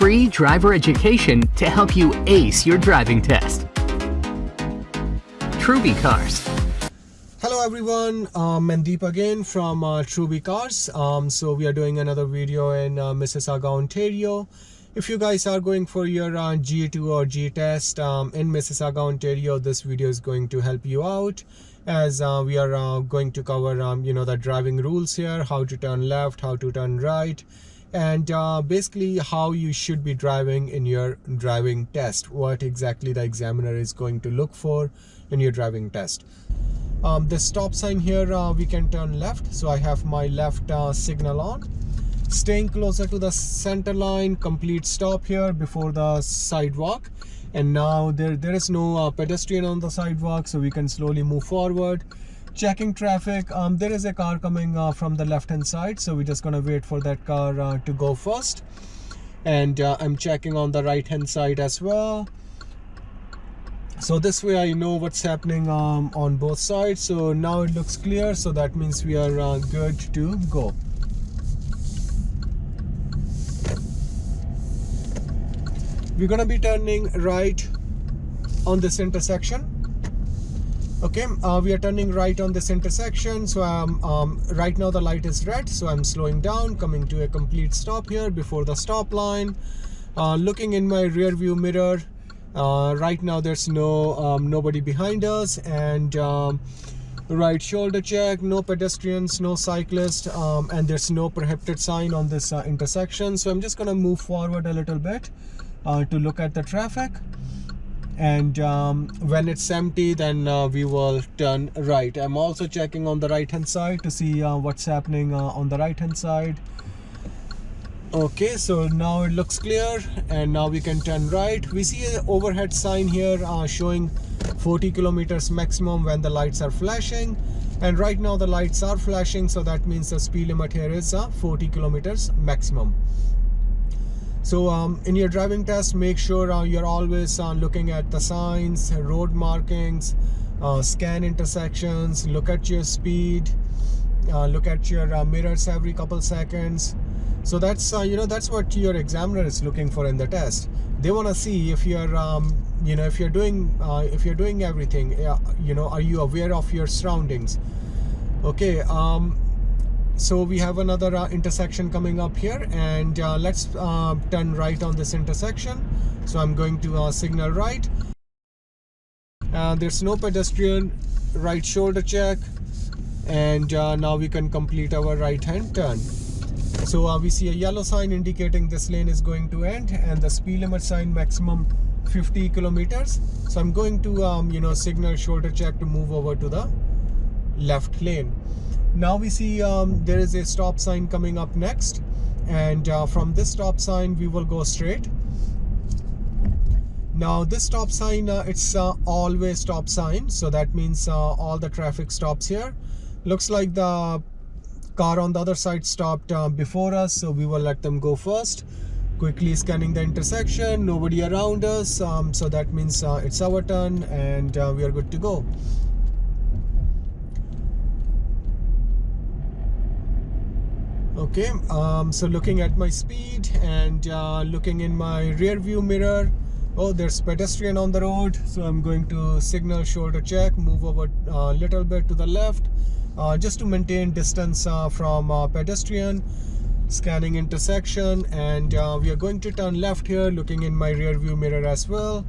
free driver education to help you ace your driving test. Truby Cars. Hello everyone, um, Mandeep again from uh, Truby Cars. Um, so we are doing another video in uh, Mississauga, Ontario. If you guys are going for your uh, G2 or G test um, in Mississauga, Ontario, this video is going to help you out as uh, we are uh, going to cover um, you know the driving rules here, how to turn left, how to turn right, and uh, basically how you should be driving in your driving test. What exactly the examiner is going to look for in your driving test. Um, the stop sign here uh, we can turn left. So I have my left uh, signal on. Staying closer to the center line complete stop here before the sidewalk. And now there there is no uh, pedestrian on the sidewalk so we can slowly move forward checking traffic. Um, there is a car coming uh, from the left hand side so we're just gonna wait for that car uh, to go first. And uh, I'm checking on the right hand side as well. So this way I know what's happening um, on both sides. So now it looks clear so that means we are uh, good to go. We're gonna be turning right on this intersection okay uh, we are turning right on this intersection. So I'm um, right now the light is red so I'm slowing down coming to a complete stop here before the stop line. Uh, looking in my rear view mirror uh, right now there's no um, nobody behind us and um, right shoulder check no pedestrians no cyclist um, and there's no prohibited sign on this uh, intersection. So I'm just gonna move forward a little bit uh, to look at the traffic and um, when it's empty then uh, we will turn right. I'm also checking on the right hand side to see uh, what's happening uh, on the right hand side. Okay so now it looks clear and now we can turn right. We see an overhead sign here uh, showing 40 kilometers maximum when the lights are flashing. And right now the lights are flashing so that means the speed limit here is uh, 40 kilometers maximum so um, in your driving test make sure uh, you're always uh, looking at the signs road markings uh, scan intersections look at your speed uh, look at your uh, mirrors every couple seconds. So that's uh, you know that's what your examiner is looking for in the test. They want to see if you're um, you know if you're doing if you're doing everything you know are you aware of your surroundings? Okay um, so we have another uh, intersection coming up here and uh, let's uh, turn right on this intersection. So I'm going to uh, signal right. Uh, there's no pedestrian right shoulder check. And uh, now we can complete our right hand turn. So we see a yellow sign indicating this lane is going to end and the speed limit sign maximum 50 kilometers. So I'm going to um, you know signal shoulder check to move over to the left lane now we see um, there is a stop sign coming up next. And uh, from this stop sign we will go straight. Now this stop sign uh, it's uh, all-way stop sign. So that means uh, all the traffic stops here. Looks like the car on the other side stopped uh, before us. So we will let them go first. Quickly scanning the intersection. Nobody around us. Um, so that means uh, it's our turn and we are good to go okay um, so looking at my speed and uh, looking in my rear view mirror oh there's pedestrian on the road so I'm going to signal shoulder check move over a uh, little bit to the left uh, just to maintain distance uh, from uh, pedestrian scanning intersection and uh, we are going to turn left here looking in my rear view mirror as well.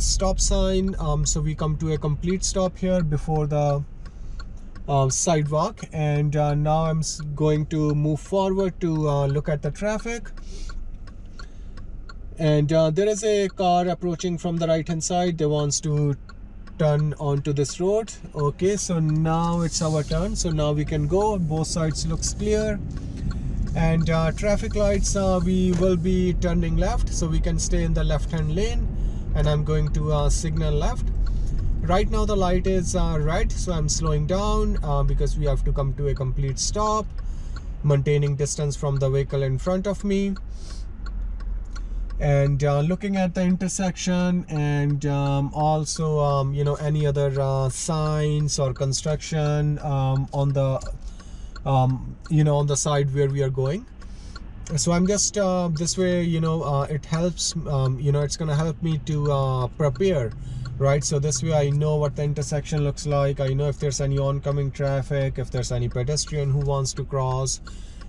Stop sign um, so we come to a complete stop here before the uh, sidewalk and uh, now I'm going to move forward to uh, look at the traffic. And uh, there is a car approaching from the right hand side. They wants to turn onto this road. Okay so now it's our turn. So now we can go. Both sides looks clear. And uh, traffic lights uh, we will be turning left. So we can stay in the left hand lane. And I'm going to signal left right now the light is uh, red so I'm slowing down uh, because we have to come to a complete stop maintaining distance from the vehicle in front of me. And uh, looking at the intersection and um, also um, you know any other uh, signs or construction um, on the um, you know on the side where we are going. So i'm just uh, this way you know uh, it helps um, you know it's gonna help me to prepare right so this way i know what the intersection looks like. I know if there's any oncoming traffic if there's any pedestrian who wants to cross.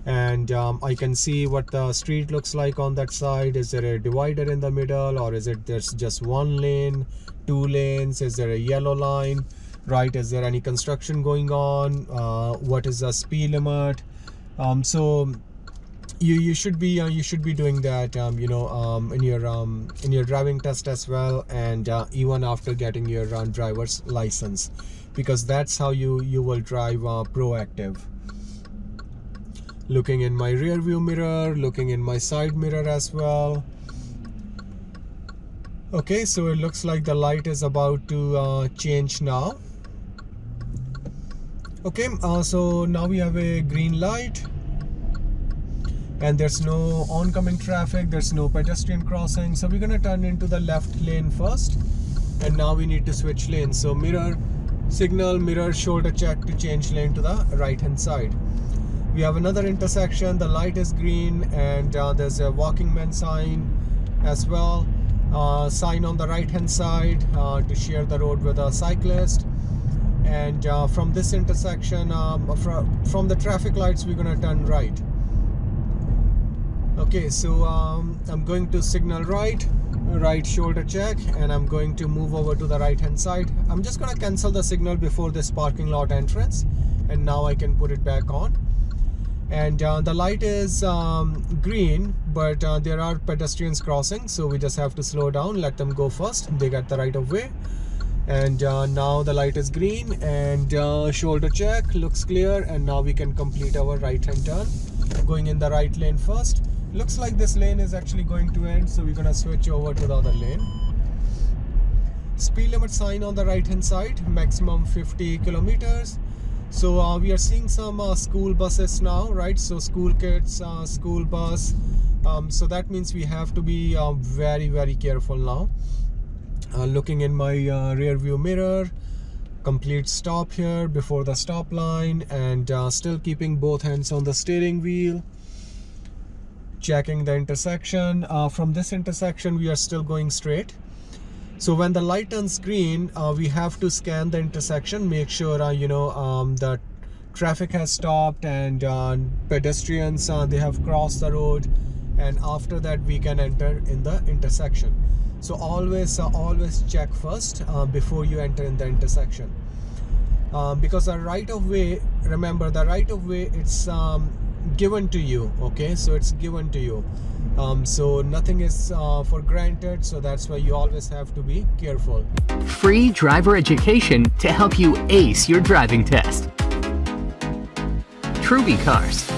And um, i can see what the street looks like on that side. Is there a divider in the middle or is it there's just one lane two lanes? Is there a yellow line? Right is there any construction going on? Uh, what is the speed limit? Um, so you you should be uh, you should be doing that um, you know um, in your um, in your driving test as well and uh, even after getting your uh, driver's license because that's how you you will drive uh, proactive. Looking in my rear view mirror looking in my side mirror as well. Okay so it looks like the light is about to uh, change now. Okay uh, so now we have a green light and there's no oncoming traffic there's no pedestrian crossing so we're gonna turn into the left lane first. And now we need to switch lanes. So mirror signal mirror shoulder check to change lane to the right hand side. We have another intersection. The light is green and uh, there's a walking man sign as well. Uh, sign on the right hand side uh, to share the road with a cyclist. And uh, from this intersection um, from, from the traffic lights we're gonna turn right okay so um, I'm going to signal right right shoulder check and I'm going to move over to the right hand side. I'm just gonna cancel the signal before this parking lot entrance and now I can put it back on. And uh, the light is um, green but uh, there are pedestrians crossing so we just have to slow down let them go first. They get the right of way. And uh, now the light is green and uh, shoulder check looks clear and now we can complete our right hand turn going in the right lane first. Looks like this lane is actually going to end so we're gonna switch over to the other lane. Speed limit sign on the right hand side maximum 50 kilometers. So uh, we are seeing some uh, school buses now right? So school kids uh, school bus. Um, so that means we have to be uh, very very careful now. Uh, looking in my uh, rear view mirror complete stop here before the stop line and still keeping both hands on the steering wheel. Checking the intersection. Uh, from this intersection we are still going straight. So when the light turns green uh, we have to scan the intersection make sure uh, you know um, that traffic has stopped and uh, pedestrians uh, they have crossed the road. And after that we can enter in the intersection so always uh, always check first before you enter in the intersection. Um, because the right of way remember the right of way it's um, given to you okay? So it's given to you. Um, so nothing is uh, for granted so that's why you always have to be careful. Free driver education to help you ace your driving test. Truby Cars